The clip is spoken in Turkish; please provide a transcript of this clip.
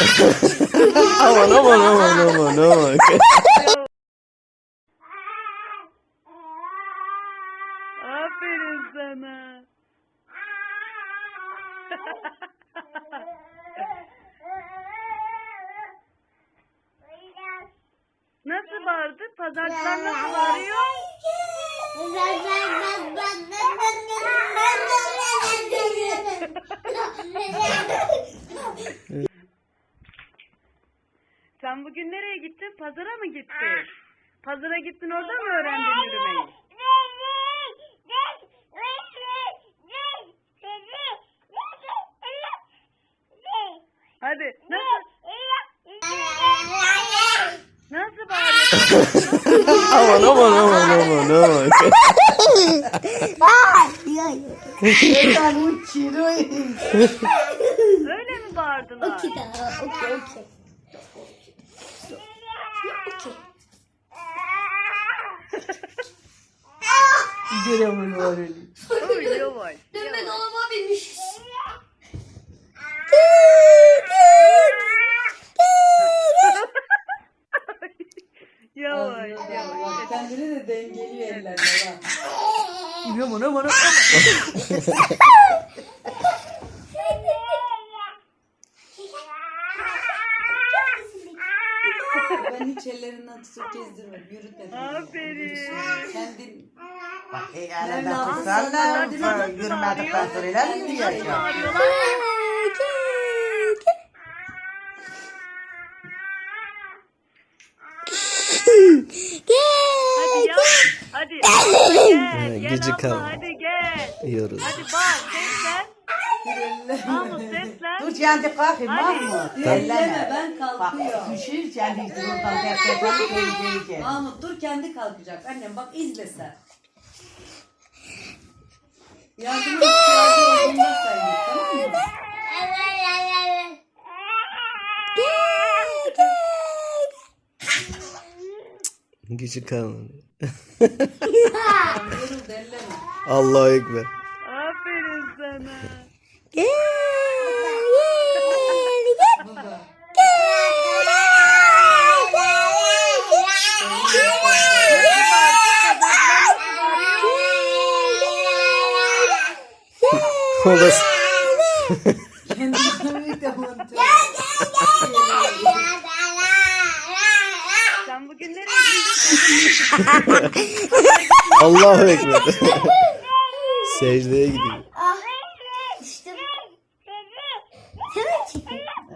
aman aman aman aman aman. Aferin sana. Nasıl bağırdı? Pazarcılar nasıl bağırıyor? Sen bugün nereye gittin? Pazara mı gittin? Pazara gittin orada mı öğrendin yürümeyi? Hadi nasıl nasıl bağırıyorsun? aman aman aman aman aman. Öyle mi bağırdılar? Oy yavaş. Dönme dolaba binmiş. Yavaş yavaş. Kendini de dengeliyor ellerle bak. Aman aman Ben hiç ellerinden tutup gezdirmedim, yürütmedim. Aferin. Kendin Bak Nerede elinden aldın? tutsan da Nasıl yürümedikten sonra iler mi diyeceksin? Bağırıyorlar. Hadi ya. Hadi. Gel. Gel Gıcık abla ama. hadi gel. Yiyoruz. Hadi bak seslen. Mahmut seslen. Dur kendi kalkayım. Mahmut. elleme ben Bak kalkıyor. düşür kendi defterden geleceksin. Mahmut dur kendi kalkacak. Annem bak izle sen. Yardım ihtiyacı olduğunda sen git tamam mı? Gücü kalmadı. Allahu Ekber. Aferin sana. Baba. O da Kendini büyük de mantığı. Sen bugün nereye gittin? Allahu Ekber. Secdeye gidiyor.